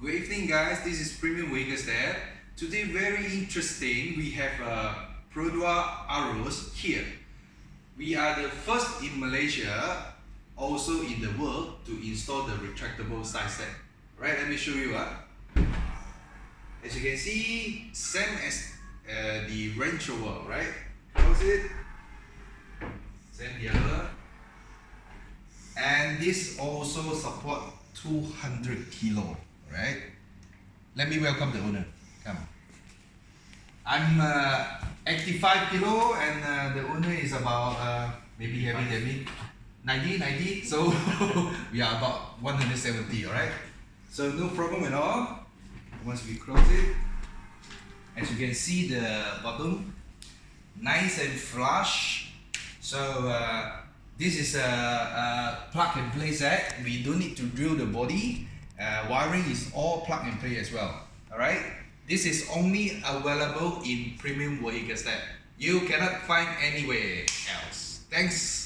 Good evening guys, this is Premium Vegas there. Today very interesting, we have uh, Perodua Aruz here. We are the first in Malaysia, also in the world, to install the retractable side set. Right, let me show you. Uh. As you can see, same as uh, the Range Rover, right? Close it. Same the other. And this also support 200 kilo right? Let me welcome the owner. Come. I'm uh, 85 kilo and uh, the owner is about uh, maybe heavy me. 90, 90. So we are about 170, alright? So no problem at all. Once we close it, as you can see the bottom, nice and flush. So uh, this is a, a plug and play set. We don't need to drill the body uh, wiring is all plug and play as well. Alright? This is only available in premium vehicle set. You cannot find anywhere else. Thanks.